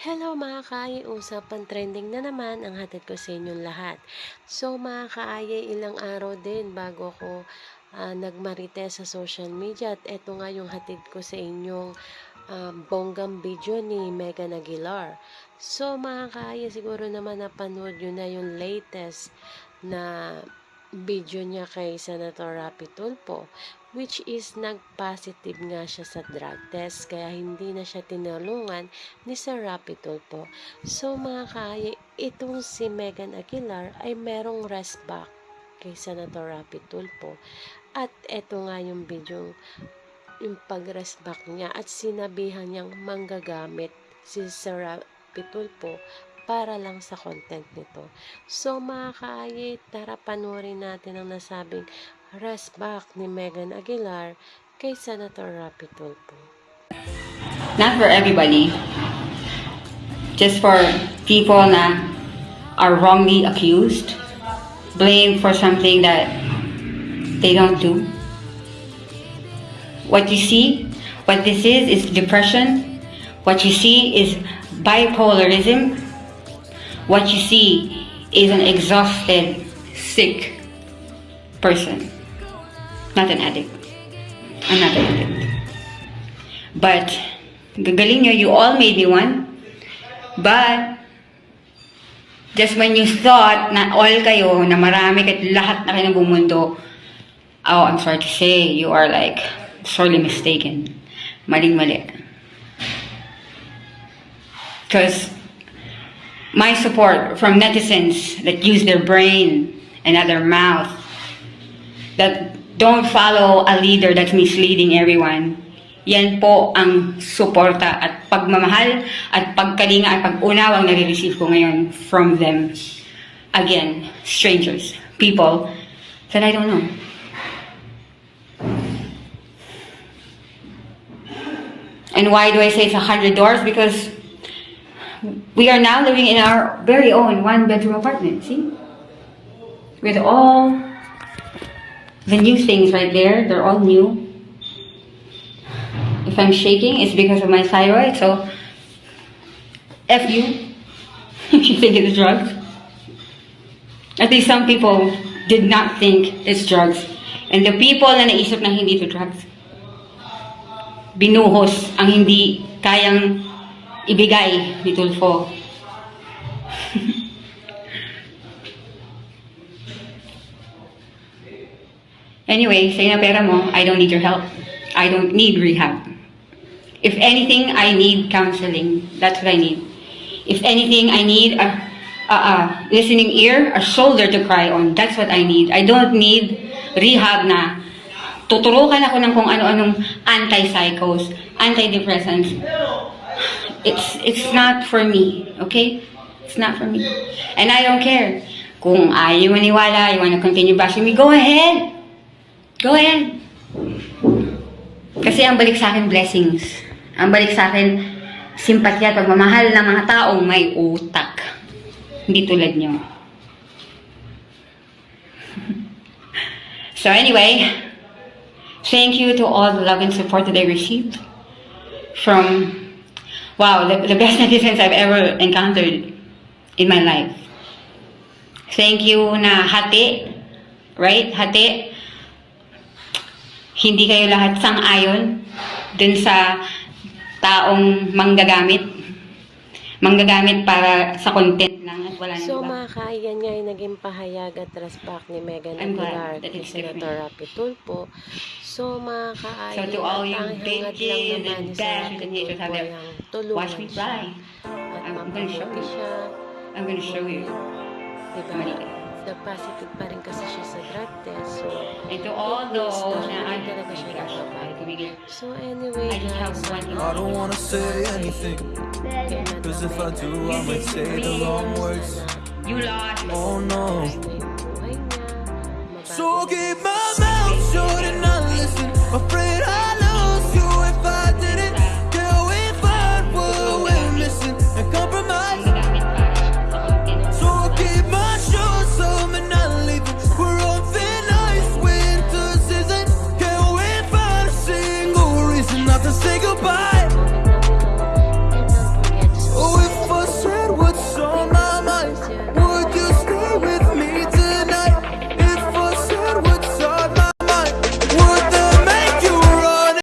Hello mga kaayay, usapan trending na naman ang hatid ko sa inyong lahat. So mga kaayay, ilang araw din bago ko ah, nagmarites sa social media at eto nga yung hatid ko sa inyong ah, bonggang video ni Megan Aguilar. So mga kaayay, siguro naman napanood yun na yung latest na video niya kay Senator Rapi Tulfo which is nag-positive nga siya sa drug test kaya hindi na siya tinulungan ni Sir Rapi Tulfo. So mga kaya, itong si Megan Aguilar ay merong rest back kay Senator Rapi Tulfo. At eto nga yung video yung pag-rest back niya at sinabihan niyang manggagamit si Sir Rapi Tulfo para lang sa content nito. So mga kaayit, tara panoorin natin ang nasabing ni Megan Aguilar kay Senator Rapi not for everybody, just for people na are wrongly accused, blamed for something that they don't do. What you see, what this is, is depression. What you see is bipolarism. What you see is an exhausted, sick person. Not an addict. I'm not an addict. But, nyo, you all made me one. But, just when you thought na all kayo, na marami kahit lahat na kayo ng buong mundo, oh, I'm sorry to say, you are like sorely mistaken. Maling-mali. Because my support from netizens that use their brain and not their mouth, that don't follow a leader that's misleading everyone. Yan po ang suporta at pagmamahal at pagkalinga at pag-unawang nare-receive ko ngayon from them. Again, strangers, people that I don't know. And why do I say it's a hundred doors? Because we are now living in our very own one-bedroom apartment, see? With all the new things right there, they're all new. If I'm shaking, it's because of my thyroid, so F you if you think it's drugs. At least some people did not think it's drugs. And the people na naisip na hindi ito drugs, binuhos ang hindi kayang ibigay ni Tulfo. Anyway, say na pera mo, I don't need your help. I don't need rehab. If anything, I need counseling. That's what I need. If anything, I need a, a, a listening ear, a shoulder to cry on. That's what I need. I don't need rehab na tuturukan ako ng kung ano-anong anti-psychos, antidepressants. It's, it's not for me, okay? It's not for me. And I don't care. Kung ayaw maniwala, you wanna continue bashing me, go ahead. Go ahead. Kasi ang balik sa akin, blessings. Ang balik sa akin, simpatya at pagmamahal ng mga taong may utak. Hindi tulad nyo. so anyway, thank you to all the love and support that I received from, wow, the, the best netizens I've ever encountered in my life. Thank you na hati, right? Hati, hindi kayo lahat sang-ayon dun sa taong manggagamit. Manggagamit para sa content lang at wala So mga kaya niya ay naging pahayag at rest back ni Megan Aguilar kay Senator. Rapi Tulfo. So mga kaaya, So to all you bitches lang naman and Rapi and haters out there, Watch me fly. at I'm gonna show you. I'm gonna show you. Diba? Mali. Nag-positive pa rin kasi siya sa drug test. So, and to all those. So anyway, I have one I don't wanna say anything Cause if I do, I might say the wrong words. You lost. Oh no. So keep my